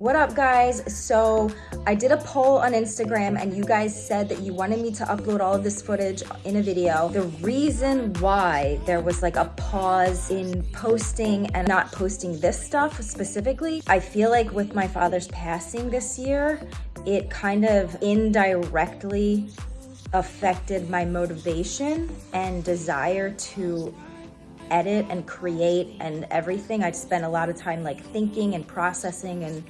What up guys? So I did a poll on Instagram and you guys said that you wanted me to upload all of this footage in a video. The reason why there was like a pause in posting and not posting this stuff specifically, I feel like with my father's passing this year, it kind of indirectly affected my motivation and desire to edit and create and everything. I'd spent a lot of time like thinking and processing and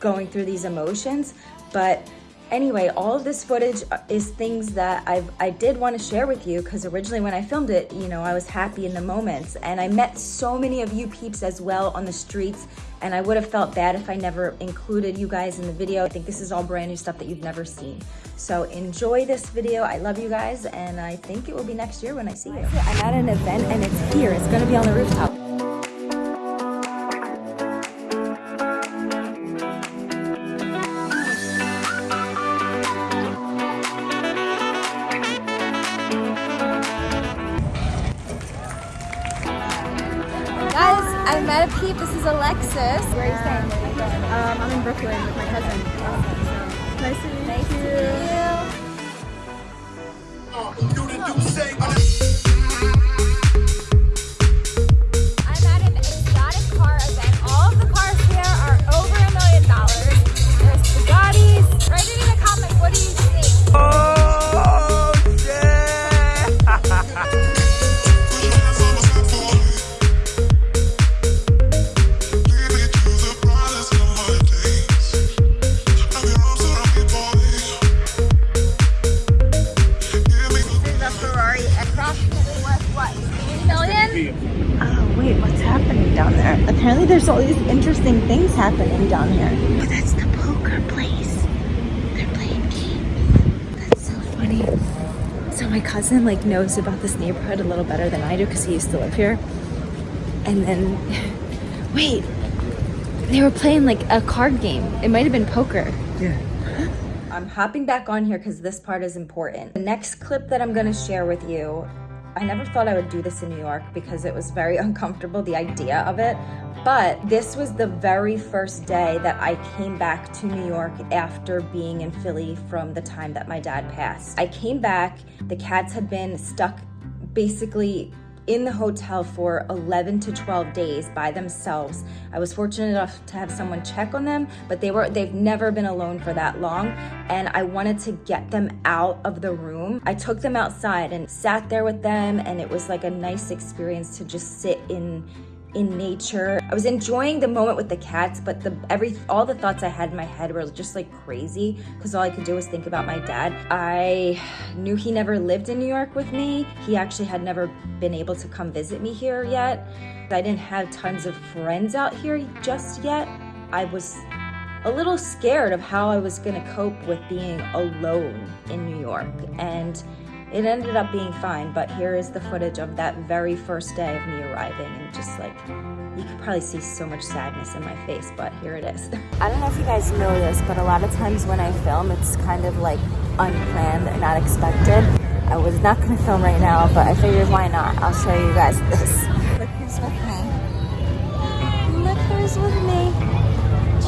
going through these emotions. But anyway, all of this footage is things that I've, I did want to share with you because originally when I filmed it, you know, I was happy in the moments and I met so many of you peeps as well on the streets and I would have felt bad if I never included you guys in the video. I think this is all brand new stuff that you've never seen. So enjoy this video. I love you guys and I think it will be next year when I see you. I'm at an event and it's here. It's gonna be on the rooftop. Met a peep. This is Alexis. Where are you staying? Um, I'm in Brooklyn with my cousin. Nice to meet Nice you. to meet you. Apparently there's all these interesting things happening down here. Oh, that's the poker place. They're playing games. That's so funny. So my cousin like knows about this neighborhood a little better than I do because he used to live here. And then, wait, they were playing like a card game. It might have been poker. Yeah. I'm hopping back on here because this part is important. The next clip that I'm gonna share with you, I never thought I would do this in New York because it was very uncomfortable, the idea of it. But this was the very first day that I came back to New York after being in Philly from the time that my dad passed. I came back, the cats had been stuck basically in the hotel for 11 to 12 days by themselves. I was fortunate enough to have someone check on them, but they were they've never been alone for that long and I wanted to get them out of the room. I took them outside and sat there with them and it was like a nice experience to just sit in in nature. I was enjoying the moment with the cats, but the every all the thoughts I had in my head were just like crazy because all I could do was think about my dad. I knew he never lived in New York with me. He actually had never been able to come visit me here yet. I didn't have tons of friends out here just yet. I was a little scared of how I was gonna cope with being alone in New York and it ended up being fine, but here is the footage of that very first day of me arriving and just like, you could probably see so much sadness in my face, but here it is. I don't know if you guys know this, but a lot of times when I film, it's kind of like unplanned and not expected. I was not gonna film right now, but I figured why not? I'll show you guys this. Look who's with me. Look who's with me.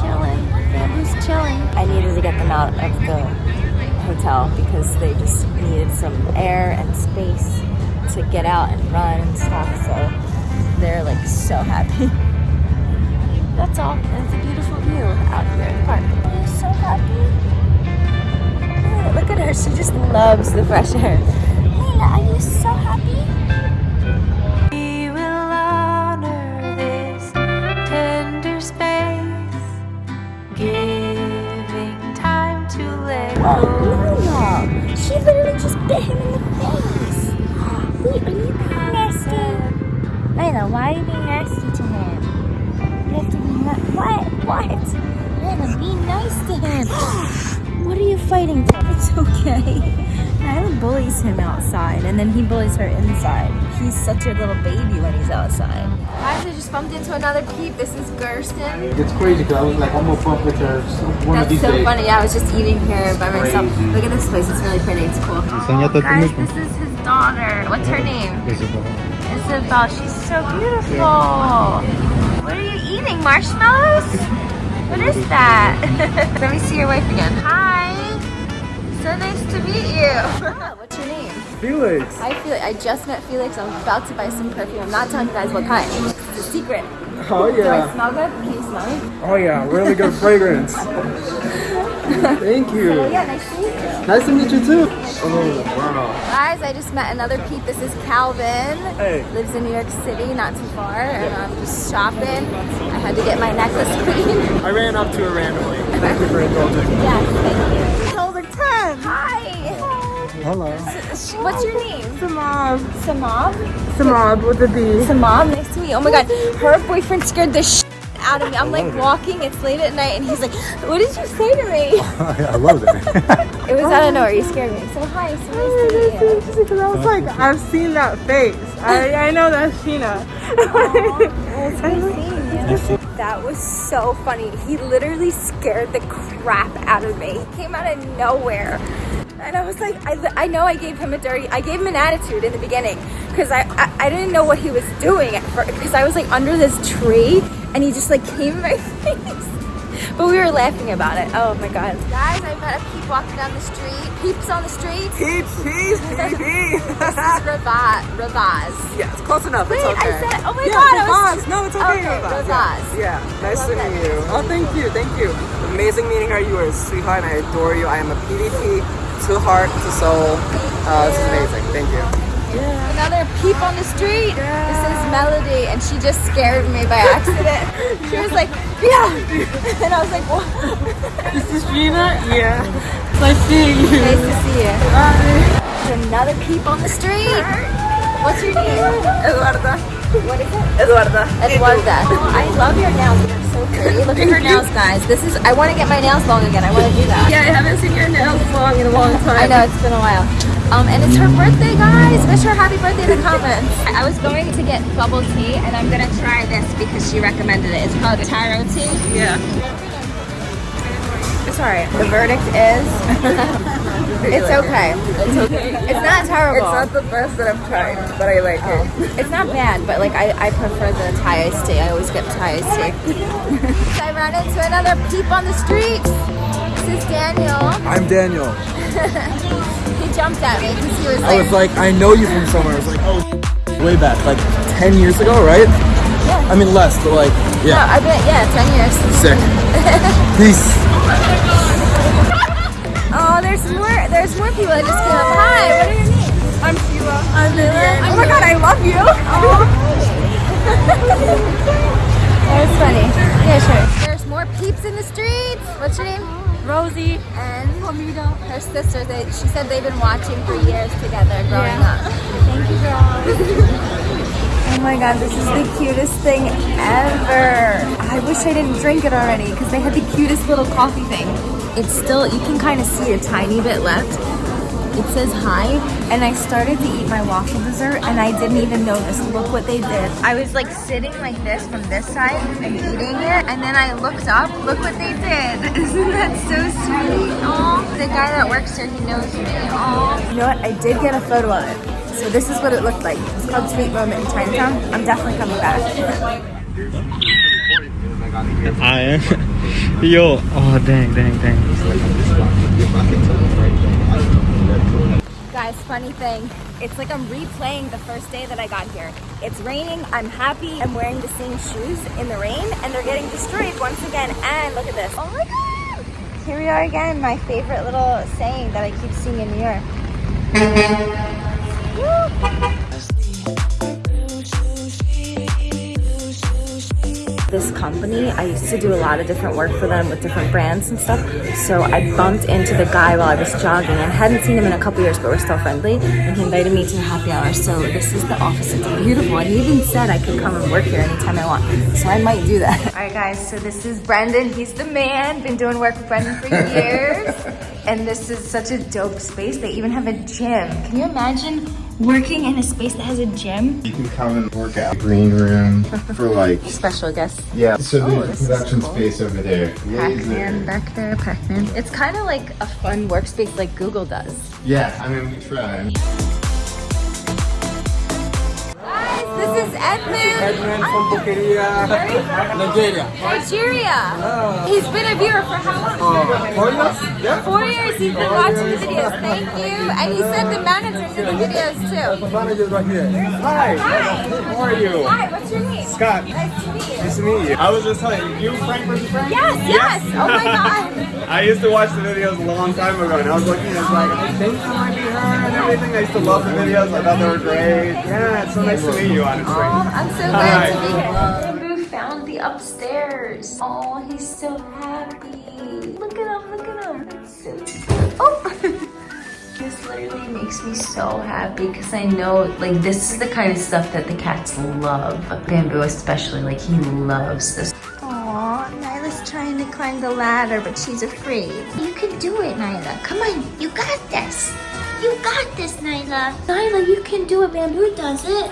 Chilling. Bamboo's chilling. I needed to get them out of the hotel because they just needed some air and space to get out and run and stuff. So they're like so happy. That's all. It's a beautiful view out here in the park. Are you so happy? Look at her. She just loves the fresh air. Layla, are you so happy? Nice to him. what are you fighting for? It's okay. Nyla bullies him outside and then he bullies her inside. He's such a little baby when he's outside. Guys, I just bumped into another peep. This is Gersten. It's crazy because I was like, I'm gonna bump with her some- one of That's these so days. funny. Yeah, I was just eating here by myself. Crazy. Look at this place. It's really pretty. It's cool. Enséñate a tu Guys, this is his daughter. What's her name? Isabel. Isabel. She's so beautiful. What are you eating? Marshmallows? What is that? Let me see your wife again. Hi. So nice to meet you. What's your name? Felix. Hi, Felix. I just met Felix. I'm about to buy some perfume. I'm not telling you guys what kind. It's a secret. Oh Do I yeah. smell good? Can you smell me? Oh yeah. Really good fragrance. Thank you. Oh, yeah, nice to meet you. Nice to meet you too. Oh wow. Guys, I just met another peep. This is Calvin. Hey. Lives in New York City, not too far. And I'm just shopping. I had to get my necklace clean. I ran up to her randomly. Thank you for indulging. yes, thank you. Number 10. Hi. Hello. What's your name? Samab. Samab? Samab with a B. Samab, nice to meet you. Oh my god, her boyfriend scared the sh out of me. I'm like walking, it's late at night, and he's like, What did you say to me? I love it. It was out of nowhere, you scared me. So hi, so nice to meet you. Because I was like, I've seen that face. I, I know that's Sheena. That was so funny. He literally scared the crap out of me. He came out of nowhere. And I was like, I, I know I gave him a dirty, I gave him an attitude in the beginning because I, I, I didn't know what he was doing at first because I was like under this tree and he just like came in my face. But we were laughing about it. Oh my god. Guys, I met a peep walking down the street. Peeps on the street. Peeps, peeps, peeps. This is Ravaz. Ravaz. yeah, it's close enough. Wait, it's okay. I said, oh my yeah, god. I was, Ravaz. No, it's okay. Okay, Ravaz. Ravaz. Yeah, nice to meet you. Oh, thank you, thank you. Amazing meeting her. You are a sweetheart, and I adore you. I am a PDP to heart to soul. Uh, this is amazing. Thank you. Another peep on the street. This is Melody, and she just scared me by accident. she was like, yeah. And I was like, what? This is Sheena. Yeah. Nice seeing you. Nice to see you. There's another peep on the street. What's your name? Eduarda. What is it? Eduarda. Eduarda. I love your nails. They're so pretty. Look at her nails, guys. This is. I want to get my nails long again. I want to do that. Yeah, I haven't seen your nails long in a long time. I know it's been a while. Um, and it's her birthday, guys. Wish her happy birthday in the comments. I was going to get bubble tea, and I'm gonna try this because she recommended it. It's called taro tea. Yeah. It's alright. The verdict is, it's okay. It's okay. It's not terrible. It's not the best that I've tried, but I like it. It's not bad, but like I, I prefer the Thai iced tea. I always get Thai iced tea. so I ran into another peep on the street. This is Daniel. I'm Daniel. He jumped at me because he was I was like, I know you from somewhere. I was like, oh, way back, like 10 years ago, right? Yeah. I mean less, but like, no, yeah, I've been, yeah, 10 years. sick. Peace. Oh, there's more, there's more people that just came up. Hi, what are your names? I'm Sheila. I'm Vivian. Oh my god, I love you. Oh. That was funny. Yeah, sure. Peeps in the streets. What's your name? Rosie. And Hamida. Her sister. They, she said they've been watching for years together growing up. Thank you, girls. oh my god, this is the cutest thing ever. I wish I didn't drink it already because they had the cutest little coffee thing. It's still, you can kind of see a tiny bit left. It says hi, and I started to eat my waffle dessert, and I didn't even notice. Look what they did. I was like sitting like this from this side and eating it, and then I looked up. Look what they did. Isn't that so sweet? Oh, the guy that works here, he knows me. Oh. You know what? I did get a photo of it. So this is what it looked like. It's called Sweet Moment in Chinatown. I'm definitely coming back. I am. Yo, oh dang, dang, dang. Guys, funny thing, it's like I'm replaying the first day that I got here. It's raining, I'm happy, I'm wearing the same shoes in the rain, and they're getting destroyed once again. And look at this. Oh my god! Here we are again, my favorite little saying that I keep seeing in New York. This company, I used to do a lot of different work for them with different brands and stuff. So I bumped into the guy while I was jogging and hadn't seen him in a couple years, but we're still friendly. And he invited me to a happy hour. So this is the office. It's beautiful. And he even said I could come and work here anytime I want. So I might do that. All right, guys. So this is Brendan. He's the man. Been doing work with Brendan for years. and this is such a dope space. They even have a gym. Can you imagine working in a space that has a gym? You can come and work out. Green room for like, Special guests. yeah. So Oh, there's a production cool. space over there. Pac-Man back there, Pac-Man. It's kind of like a fun workspace like Google does. Yeah, I mean, we try. Edmund. Edmund from Bukeria, Nigeria. Nigeria. He's been a viewer for how long? Uh, for us? Yeah. Four years he's been watching the videos. Thank you. And he said the managers in the videos too. The manager's right here. Hi. Hi. How are you? Hi, what's your name? Scott. Nice to meet you. Nice to meet you. I was just telling you, you Frank versus Frank? Yes, yes. Oh my god. I used to watch the videos a long time ago, and I was looking and it's like, I think that might be her and everything. I used to love the videos. I thought they were great. Yeah, it's so nice to meet you, honestly. Oh, I'm so glad to be here. Bamboo found the upstairs. Oh, he's so happy. Look at him, look at him. That's so cute. Oh! this literally makes me so happy because I know like this is the kind of stuff that the cats love. Bamboo especially, like he loves this. Aw, Nyla's trying to climb the ladder, but she's afraid. You can do it, Nyla. Come on, you got this. You got this, Nyla. Nyla, you can do it. Bamboo does it.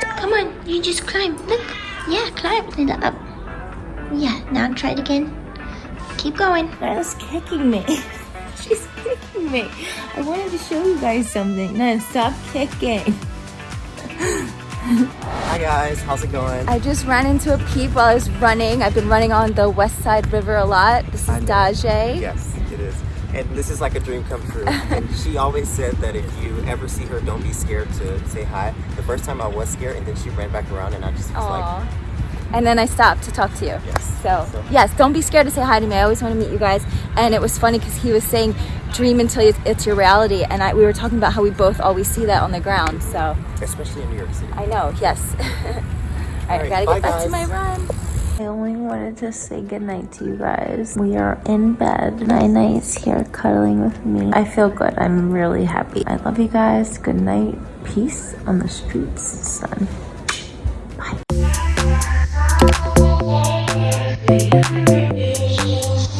Come on, you just climb. Look. Yeah, climb. Nyla, up. Yeah, now try it again. Keep going. Nyla's kicking me. She's kicking me. I wanted to show you guys something. Nyla, stop kicking. Hi guys, how's it going? I just ran into a peep while I was running. I've been running on the West Side River a lot. This is I. Daje. Yes, it is. And this is like a dream come true. and she always said that if you ever see her, don't be scared to say hi. The first time I was scared, and then she ran back around, and I just was like, And then I stopped to talk to you. Yes. So, So- yes, don't be scared to say hi to me. I always want to meet you guys. And it was funny because he was saying, dream until it's, your reality. And I, we were talking about how we both always see that on the ground. So, especially in New York City. I know, yes. All right, I gotta bye, get back to guys. my run. I only wanted to say goodnight to you guys. We are in bed. Nina is here cuddling with me. I feel good. I'm really happy. I love you guys. Good night. Peace on the streets, son. Bye.